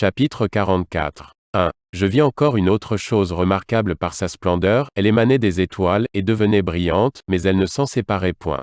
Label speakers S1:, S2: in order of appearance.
S1: Chapitre 44. 1. Je vis encore une autre chose remarquable par sa splendeur, elle émanait des étoiles, et devenait brillante, mais elle ne s'en séparait point.